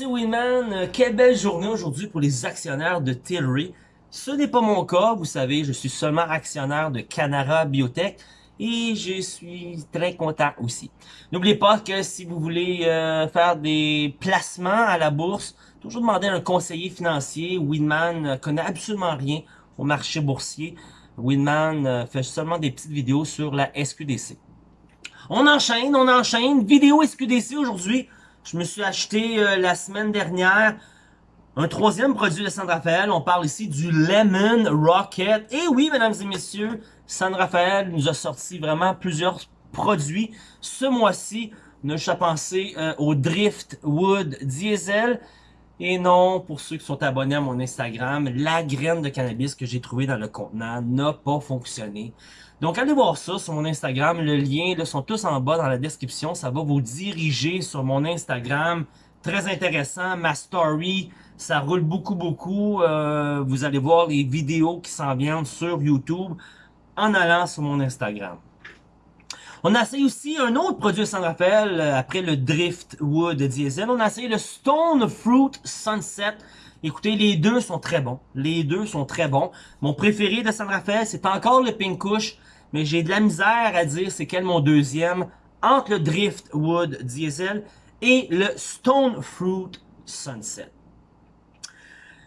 c'est Winman. Euh, quelle belle journée aujourd'hui pour les actionnaires de Tilray. Ce n'est pas mon cas, vous savez, je suis seulement actionnaire de Canara Biotech et je suis très content aussi. N'oubliez pas que si vous voulez euh, faire des placements à la bourse, toujours demander un conseiller financier. Winman ne connaît absolument rien au marché boursier. Winman euh, fait seulement des petites vidéos sur la SQDC. On enchaîne, on enchaîne. Vidéo SQDC aujourd'hui. Je me suis acheté euh, la semaine dernière un troisième produit de San Rafael. On parle ici du Lemon Rocket. Et oui, mesdames et messieurs, San Rafael nous a sorti vraiment plusieurs produits. Ce mois-ci, ne pas pensé euh, au Driftwood Diesel. Et non, pour ceux qui sont abonnés à mon Instagram, la graine de cannabis que j'ai trouvé dans le contenant n'a pas fonctionné. Donc allez voir ça sur mon Instagram, le lien là, sont tous en bas dans la description, ça va vous diriger sur mon Instagram. Très intéressant, ma story, ça roule beaucoup beaucoup. Euh, vous allez voir les vidéos qui s'en viennent sur YouTube en allant sur mon Instagram. On a essayé aussi un autre produit de San Rafael, euh, après le Driftwood Diesel. On a essayé le Stone Fruit Sunset. Écoutez, les deux sont très bons. Les deux sont très bons. Mon préféré de San Rafael, c'est encore le Pink Kush, mais j'ai de la misère à dire c'est quel mon deuxième entre le Driftwood Diesel et le Stone Fruit Sunset.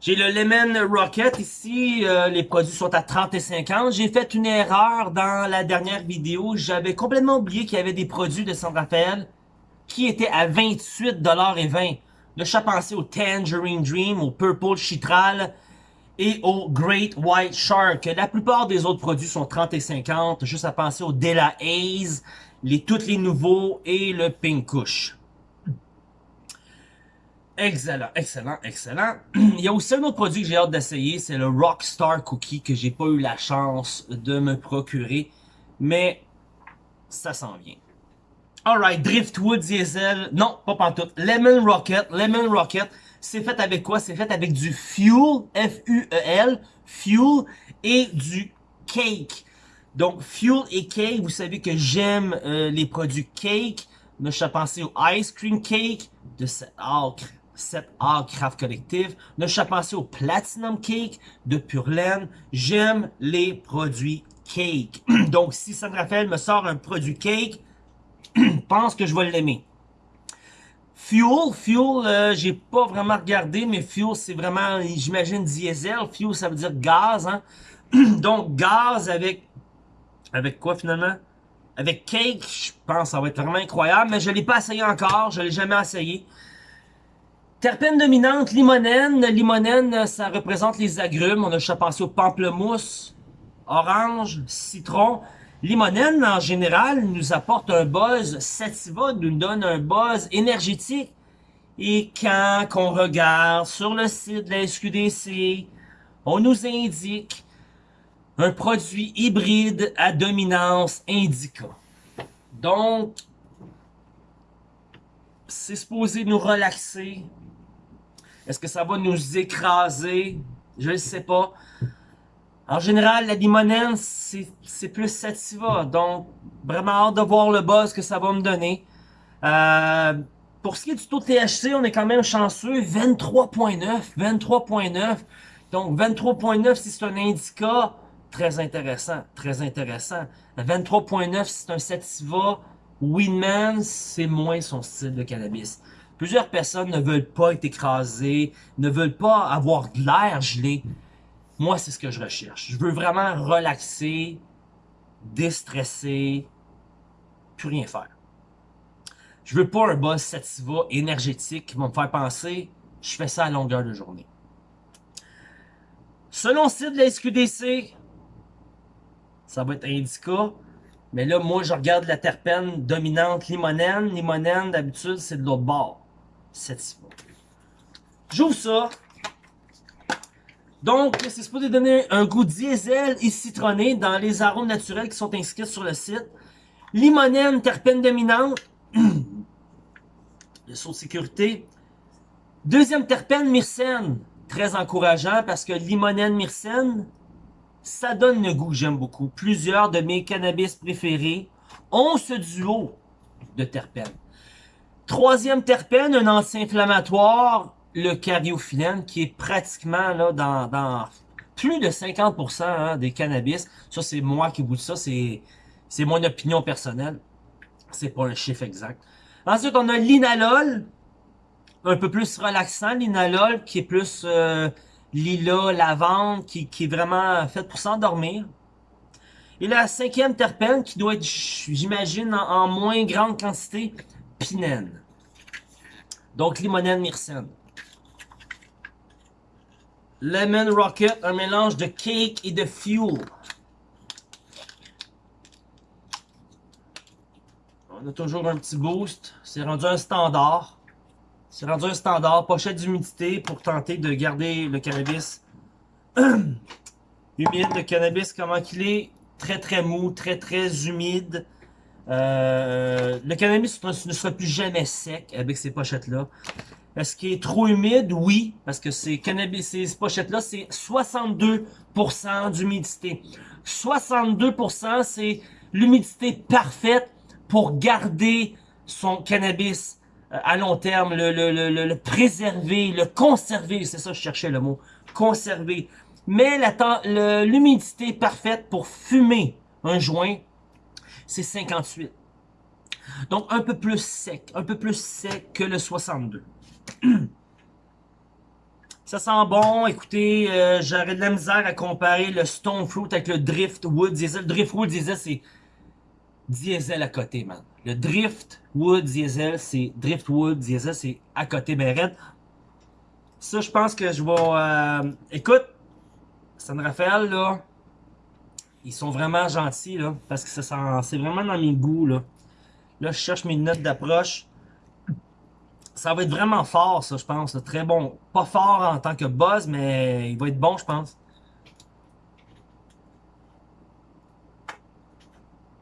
J'ai le Lemon Rocket ici, euh, les produits sont à 30 et 50. J'ai fait une erreur dans la dernière vidéo, j'avais complètement oublié qu'il y avait des produits de San Rafael qui étaient à 28 et 20. Là, je pensé au Tangerine Dream, au Purple Chitral et au Great White Shark. La plupart des autres produits sont 30 et 50, juste à penser au Della Haze, les, tous les nouveaux et le Pink Kush. Excellent, excellent, excellent. Il y a aussi un autre produit que j'ai hâte d'essayer, c'est le Rockstar Cookie que j'ai pas eu la chance de me procurer, mais ça s'en vient. Alright, Driftwood Diesel, non, pas pantoute, Lemon Rocket, Lemon Rocket, c'est fait avec quoi? C'est fait avec du Fuel, F-U-E-L, Fuel, et du Cake. Donc, Fuel et Cake, vous savez que j'aime euh, les produits Cake, je suis pensé au Ice Cream Cake, de cette acre 7A Craft Collective. Ne je pensé au Platinum Cake de Pure. J'aime les produits cake. Donc, si San Rafael me sort un produit cake, pense que je vais l'aimer. Fuel, fuel, euh, j'ai pas vraiment regardé, mais fuel, c'est vraiment, j'imagine, diesel. Fuel, ça veut dire gaz, hein. Donc, gaz avec, avec quoi finalement? Avec cake, je pense ça va être vraiment incroyable, mais je l'ai pas essayé encore, je l'ai jamais essayé. Terpène dominante, limonène. Limonène, ça représente les agrumes. On a déjà pensé au pamplemousse, orange, citron. Limonène, en général, nous apporte un buzz sativa, nous donne un buzz énergétique. Et quand on regarde sur le site de la SQDC, on nous indique un produit hybride à dominance indica. Donc, c'est supposé nous relaxer, est-ce que ça va nous écraser? Je ne sais pas. En général, la limonène, c'est plus sativa. Donc, vraiment hâte de voir le buzz que ça va me donner. Euh, pour ce qui est du taux de THC, on est quand même chanceux. 23.9. 23.9. Donc, 23.9, si c'est un indica, très intéressant. Très intéressant. 23.9, si c'est un sativa, Winman, c'est moins son style de cannabis. Plusieurs personnes ne veulent pas être écrasées, ne veulent pas avoir de l'air gelé. Moi, c'est ce que je recherche. Je veux vraiment relaxer, déstresser, plus rien faire. Je veux pas un boss sativa énergétique qui va me faire penser je fais ça à longueur de journée. Selon le site de la SQDC, ça va être indica. Mais là, moi, je regarde la terpène dominante limonène. Limonène, d'habitude, c'est de l'autre bord. J'ouvre ça. Donc, c'est supposé donner un goût diesel et citronné dans les arômes naturels qui sont inscrits sur le site. Limonène, terpène dominante. le saut de sécurité. Deuxième terpène, myrcène. Très encourageant parce que limonène, myrcène, ça donne le goût que j'aime beaucoup. Plusieurs de mes cannabis préférés ont ce duo de terpènes. Troisième terpène, un anti-inflammatoire, le cariophyllène, qui est pratiquement là dans, plus de 50% hein, des cannabis. Ça, c'est moi qui vous dis ça, c'est mon opinion personnelle. C'est pas un chiffre exact. Ensuite, on a l'inalol, un peu plus relaxant, l'inalol, qui est plus euh, lila, lavande, qui, qui est vraiment fait pour s'endormir. Et la cinquième terpène, qui doit être, j'imagine, en, moins grande quantité, pinène. Donc, limonène, myrcène. Lemon Rocket, un mélange de cake et de fuel. On a toujours un petit boost. C'est rendu un standard. C'est rendu un standard. Pochette d'humidité pour tenter de garder le cannabis humide. Le cannabis, comment qu'il est? Très très mou, très très humide. Euh, le cannabis ne sera plus jamais sec avec ces pochettes-là. Est-ce qu'il est trop humide? Oui, parce que ces cannabis, ces pochettes-là, c'est 62% d'humidité. 62%, c'est l'humidité parfaite pour garder son cannabis euh, à long terme, le, le, le, le préserver, le conserver, c'est ça je cherchais le mot, conserver mais l'humidité parfaite pour fumer un joint, c'est 58. Donc un peu plus sec, un peu plus sec que le 62. Ça sent bon, écoutez, euh, j'aurais de la misère à comparer le Stone Fruit avec le Driftwood Diesel. Le Driftwood Diesel, c'est diesel à côté, man. Le Driftwood Diesel, c'est Driftwood Diesel, c'est à côté, ben Ça, je pense que je vais... Euh, écoute, San Rafael, là, ils sont vraiment gentils, là, parce que c'est vraiment dans mes goûts, là. Là, je cherche mes notes d'approche. Ça va être vraiment fort, ça, je pense. Très bon. Pas fort en tant que buzz, mais il va être bon, je pense.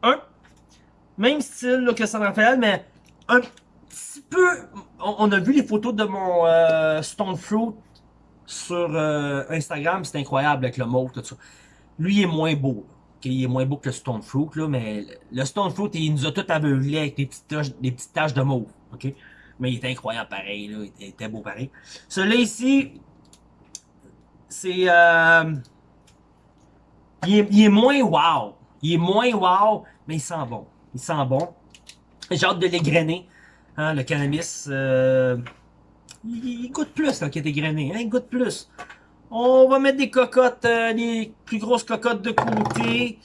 Un. Même style que San Rafael, mais un petit peu... On, a vu les photos de mon euh, Stone Fruit sur euh, Instagram, c'est incroyable avec le mauve, tout ça. Lui, il est moins beau. Il est moins beau que le Stone Fruit, là, mais le Stone Fruit, il nous a tout aveuglé avec des petites taches, des petites taches de mauve. ok? Mais il est incroyable pareil, là. il était beau pareil. Celui-là ici, c'est... Euh, il, est, moins wow. Il est moins wow, mais il sent bon. Il sent bon. J'ai hâte de l'égrener. Hein, le cannabis... Euh, il, goûte plus là, qui est égrené, hein, il goûte plus. On va mettre des cocottes, euh, les plus grosses cocottes de côté.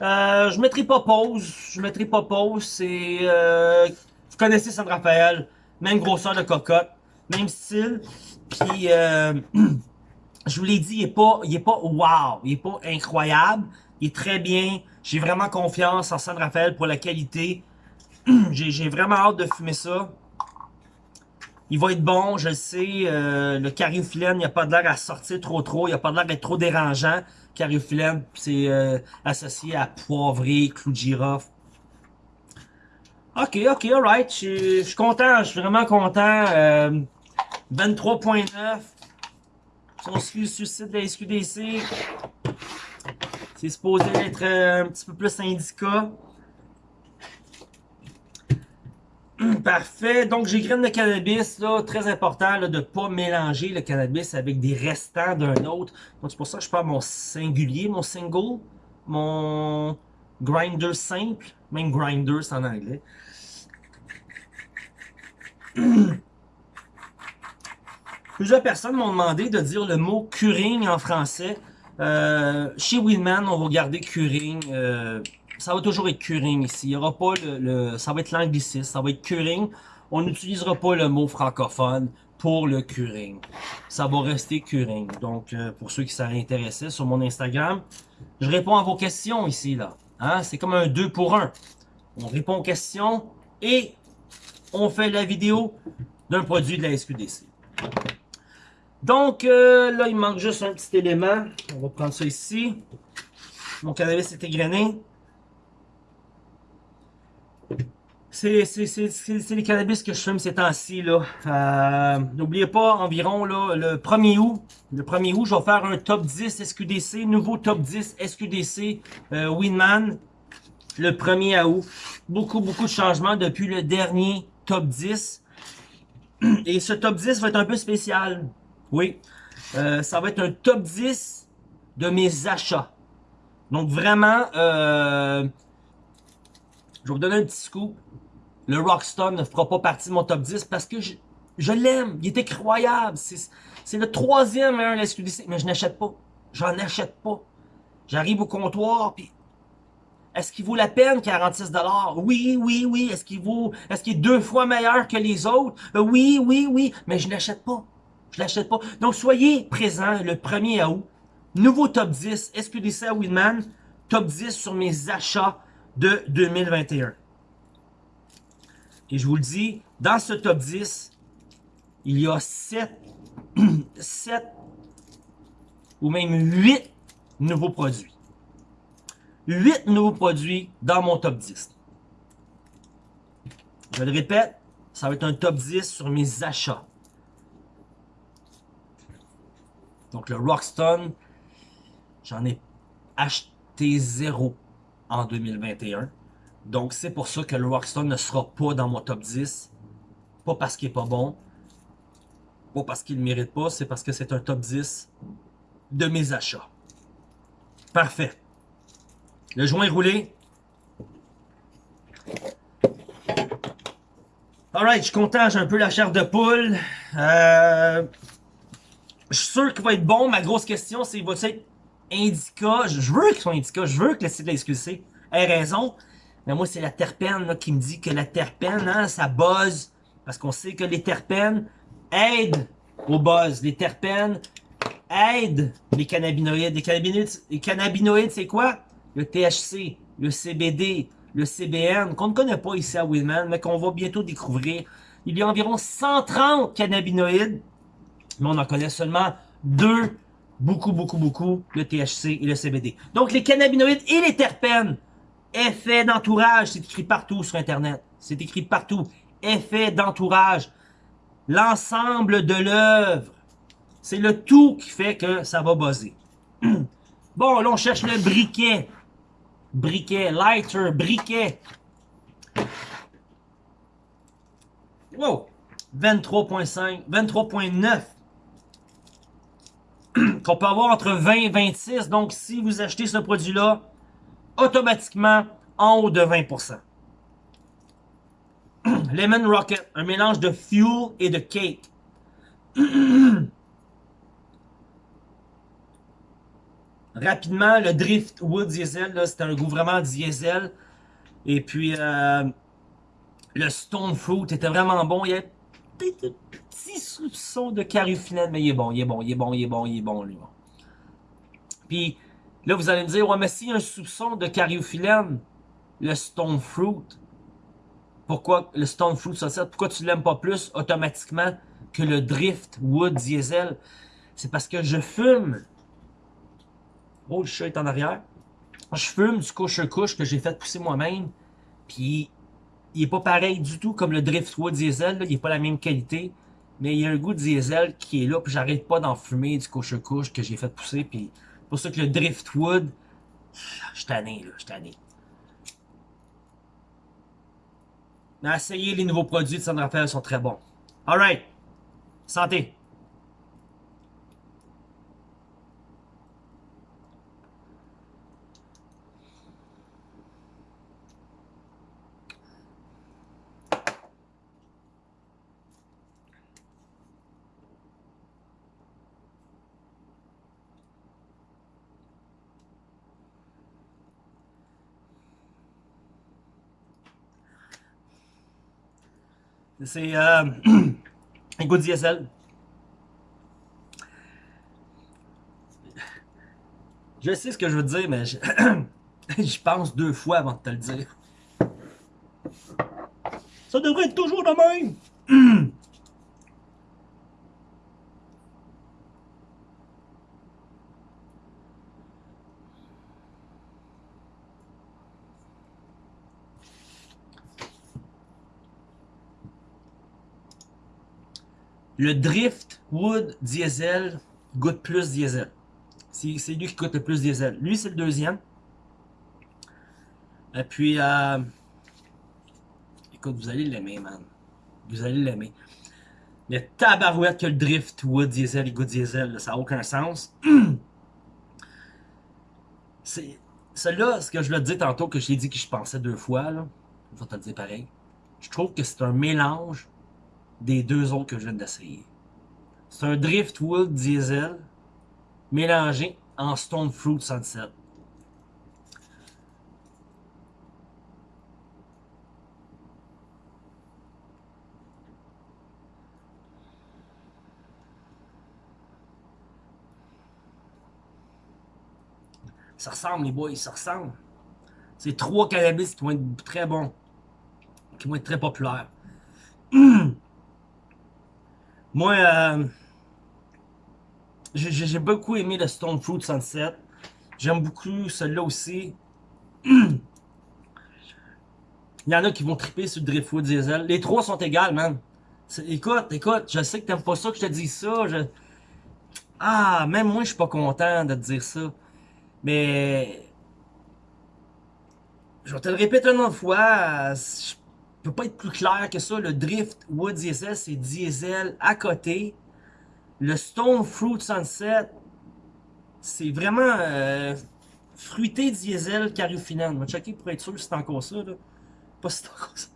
Euh, je mettrai pas pause, je mettrai pas pause, c'est... Euh, vous connaissez San Rafael, même grosseur de cocotte, même style. Puis, euh, je vous l'ai dit, il est pas, il est pas wow, il est pas incroyable, il est très bien. J'ai vraiment confiance en San Rafael pour la qualité. J'ai vraiment hâte de fumer ça. Il va être bon, je le sais. Euh, le cariophyllène, il n'y a pas de l'air à sortir trop trop. Il n'y a pas de l'air d'être trop dérangeant. Cariophyllène, c'est euh, associé à poivré, clou de girofle. Ok, ok, alright. Je suis content, je suis vraiment content. 23.9. Si on suit le site de la SQDC, c'est supposé être euh, un petit peu plus indica. Parfait. Donc, j'ai graines de cannabis, là, très important de ne pas mélanger le cannabis avec des restants d'un autre. Donc, c'est pour ça que je prends mon singulier, mon single, mon grinder simple, même grinder, c'est en anglais. Plusieurs personnes m'ont demandé de dire le mot curing en français. Euh, chez Willman, on va garder curing. Euh, ça va toujours être curing ici. Il y aura pas le, ça va être l'anglicisme, ça va être curing. On n'utilisera pas le mot francophone pour le curing. Ça va rester curing. Donc, euh, pour ceux qui seraient intéressés sur mon Instagram, je réponds à vos questions ici, là. Hein? C'est comme un 2 pour 1. On répond aux questions et on fait la vidéo d'un produit de la SQDC. Donc, euh, là, il manque juste un petit élément. On va prendre ça ici. Mon cannabis est égrené. C'est les cannabis que je fume ces temps-ci. Euh, N'oubliez pas, environ là, le 1er août, le 1er août, je vais faire un top 10 SQDC, nouveau top 10 SQDC euh, Winman, le 1er août. Beaucoup, beaucoup de changements depuis le dernier top 10. Et ce top 10 va être un peu spécial. Oui. Euh, ça va être un top 10 de mes achats. Donc vraiment, je vais vous donner un petit scoop. Le Rockstar ne fera pas partie de mon top 10 parce que je, je l'aime. Il est incroyable. C'est le troisième meilleur SQDC. Mais je n'achète pas. J'en achète pas. J'arrive au comptoir, puis est-ce qu'il vaut la peine 46 Oui, oui, oui. Est-ce qu'il vaut, est-ce qu'il est deux fois meilleur que les autres? Euh, oui, oui, oui. Mais je l'achète pas. Je l'achète pas. Donc, soyez présents le 1er août. Nouveau top 10, SQDC à Winman. Top 10 sur mes achats de 2021. Et je vous le dis, dans ce top 10, il y a 7, 7 ou même 8 nouveaux produits. 8 nouveaux produits dans mon top 10. Je le répète, ça va être un top 10 sur mes achats. Donc le Rockstone, j'en ai acheté zéro en 2021. Donc c'est pour ça que le Rockstone ne sera pas dans mon top 10. Pas parce qu'il est pas bon. Pas parce qu'il ne mérite pas. C'est parce que c'est un top 10 de mes achats. Parfait. Le joint est roulé. Alright, je j'ai un peu la chair de poule. Euh, je suis sûr qu'il va être bon. Ma grosse question, c'est va être Indica? Je veux qu'il soit Indica, je veux que le site de la SQC ait raison. Mais moi, c'est la terpène qui me dit que la terpène, hein, ça buzz. Parce qu'on sait que les terpènes aident au buzz. Les terpènes aident les cannabinoïdes. Les cannabinoïdes, les cannabinoïdes c'est quoi? le THC, le CBD, le CBN, qu'on ne connaît pas ici à Willman, mais qu'on va bientôt découvrir. Il y a environ 130 cannabinoïdes, mais on en connaît seulement deux, beaucoup, beaucoup, beaucoup, le THC et le CBD. Donc les cannabinoïdes et les terpènes, effet d'entourage, c'est écrit partout sur Internet. C'est écrit partout. Effet d'entourage. L'ensemble de l'œuvre. C'est le tout qui fait que ça va buzzer. bon, là, on cherche le briquet briquet, lighter, briquet. Wow! 23.5, 23.9 qu'on peut avoir entre 20 et 26. Donc, si vous achetez ce produit-là, automatiquement en haut de 20%. Lemon Rocket, un mélange de fuel et de cake. Rapidement, le Driftwood Diesel, c'est un goût vraiment diesel. Et puis, euh, le Stone Fruit était vraiment bon. Il y a peut-être un petit soupçon de cariophyllène, mais il est bon, il est bon, il est bon, il est bon, il est bon, lui. Puis, là, vous allez me dire, ouais, mais s'il y a un soupçon de cariophyllène, le Stone Fruit, pourquoi le Stone Fruit ça, pourquoi tu l'aimes pas plus automatiquement que le Driftwood Diesel? C'est parce que je fume Oh, le chat est en arrière. Je fume du couche-couche que j'ai fait pousser moi-même. Puis, il est pas pareil du tout comme le Driftwood Diesel. Il est pas la même qualité. Mais il y a un goût diesel qui est là. Puis, j'arrête pas d'en fumer du couche-couche que j'ai fait pousser. Puis, pour ça que le Driftwood, je suis tanné, là. Je suis tanné. Mais essayez les nouveaux produits de San Rafael, sont très bons. Alright. Santé. C'est euh, un goût diesel. Je sais ce que je veux dire, mais je, pense deux fois avant de te le dire. Ça devrait être toujours le même. Le Driftwood Diesel goûte plus diesel. C'est lui qui goûte le plus diesel. Lui, c'est le deuxième. Et puis, euh, écoute, vous allez l'aimer, man. Vous allez l'aimer. Mais tabarouette que le Driftwood diesel et goût diesel, ça n'a aucun sens. C'est... Celle-là, ce que je l'ai dit tantôt, que j'ai dit que je pensais deux fois, là, je vais te le dire pareil. Je trouve que c'est un mélange des deux autres que je viens d'essayer. C'est un Driftwood diesel mélangé en Stone Fruit Sunset. Ça ressemble, les boys, ça ressemble. C'est trois cannabis qui vont être très bons. Qui vont être très populaires. Moi, euh, j'ai beaucoup aimé le Stone Fruit Sunset. J'aime beaucoup celui-là aussi. Il y en a qui vont triper sur le Driftwood Diesel. Les trois sont égales, man. Écoute, écoute, je sais que t'aimes pas ça que je te dis ça. Ah, même moi, je suis pas content de te dire ça. Mais... Je vais te le répéter une autre fois. Je peux pas être plus clair que ça. Le Driftwood Diesel, c'est diesel à côté. Le Stone Fruit Sunset, c'est vraiment euh, fruité diesel cariofinane. On va checker pour être sûr si c'est encore ça. Là. Pas si c'est encore ça.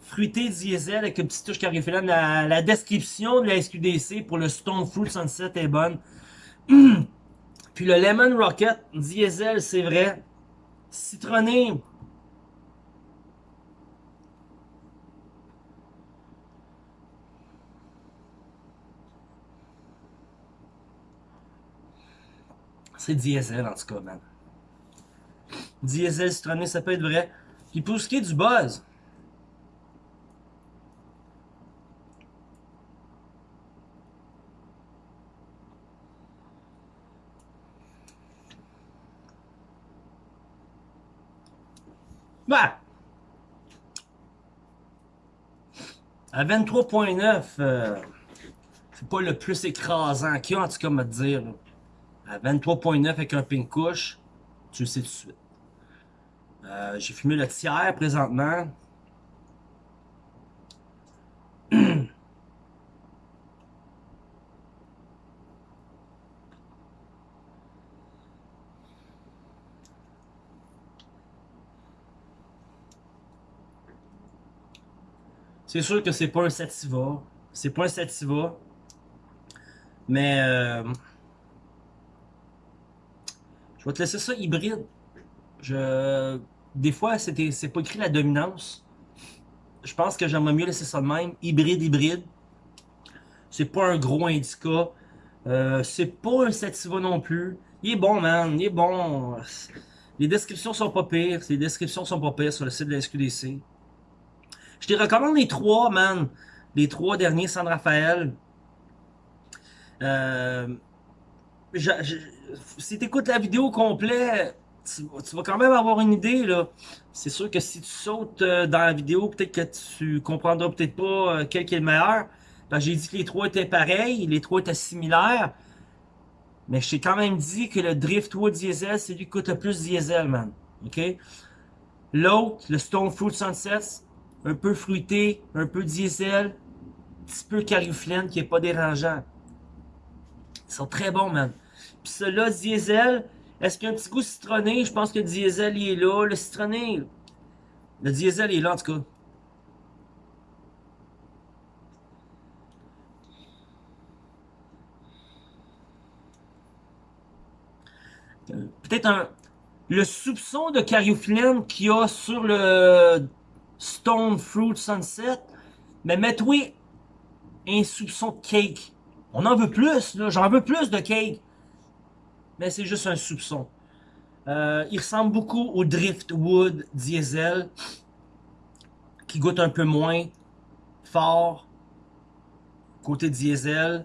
Fruité diesel avec une petite touche cariofinane. La, la description de la SQDC pour le Stone Fruit Sunset est bonne. Puis le Lemon Rocket diesel, c'est vrai. Citronné, C'est diesel en tout cas, man. Diesel citronné, ça peut être vrai. Puis pour ce qui est du buzz, Bah! À 23.9, euh, c'est pas le plus écrasant qu'il y a, en tout cas, me dire à 23.9 avec un pink couche, tu le sais tout de suite. Euh, j'ai fumé le tiers présentement. C'est sûr que c'est pas un sativa. C'est pas un sativa. Mais... Euh, je vais te laisser ça hybride. Je... Des fois, c'est pas écrit la dominance. Je pense que j'aimerais mieux laisser ça de même. Hybride, hybride. C'est pas un gros indica. Euh, c'est pas un sativa non plus. Il est bon, man. Il est bon. Les descriptions sont pas pires. Les descriptions sont pas pires sur le site de la SQDC. Je te recommande les trois, man. Les trois derniers San Rafael. Euh, si tu écoutes la vidéo complète, tu, vas quand même avoir une idée. là. C'est sûr que si tu sautes euh, dans la vidéo, peut-être que tu comprendras peut-être pas euh, quel est le meilleur. J'ai dit que les trois étaient pareils, les trois étaient similaires. Mais je t'ai quand même dit que le Driftwood Diesel, c'est lui qui coûte le plus diesel, man. OK? L'autre, le Stone Fruit Sunset, un peu fruité, un peu diesel, un petit peu cariflène qui est pas dérangeant. Ils sont très bons, man. Puis celui-là, diesel, est-ce qu'il y a un petit goût citronné? Je pense que le diesel, il est là. Le citronné, le diesel, il est là, en tout cas. Peut-être un... Le soupçon de cariophyllène qu'il y a sur le Stone Fruit Sunset, mais mettez-toi un soupçon de cake. On en veut plus, là. J'en veux plus de cake mais c'est juste un soupçon. Euh, il ressemble beaucoup au Driftwood Diesel, qui goûte un peu moins fort, côté diesel.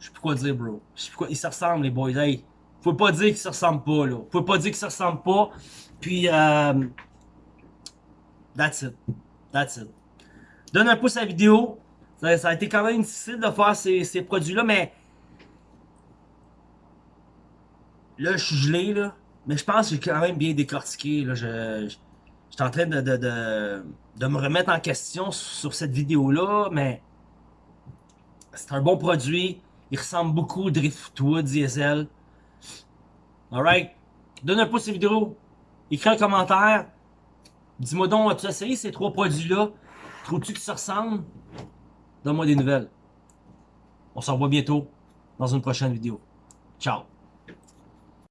Je sais plus quoi dire, bro. Je sais plus quoi. Ils se ressemblent, les boys. Hey, faut pas dire qu'ils se ressemblent pas, là. Faut pas dire qu'ils se ressemblent pas. Puis, euh, that's it. That's it. Donne un pouce à la vidéo. Ça, a été quand même difficile de faire ces, ces produits-là, mais Là, je suis gelé, là. Mais je pense que j'ai quand même bien décortiqué. Là. Je, je, suis en train de, de, de me remettre en question sur cette vidéo-là, mais c'est un bon produit. Il ressemble beaucoup au Driftwood Diesel. Alright. Donne un pouce à cette vidéo. Écris un commentaire. Dis-moi donc, as-tu essayé ces trois produits-là? Trouves-tu que ça ressemble? Donne-moi des nouvelles. On se revoit bientôt dans une prochaine vidéo. Ciao!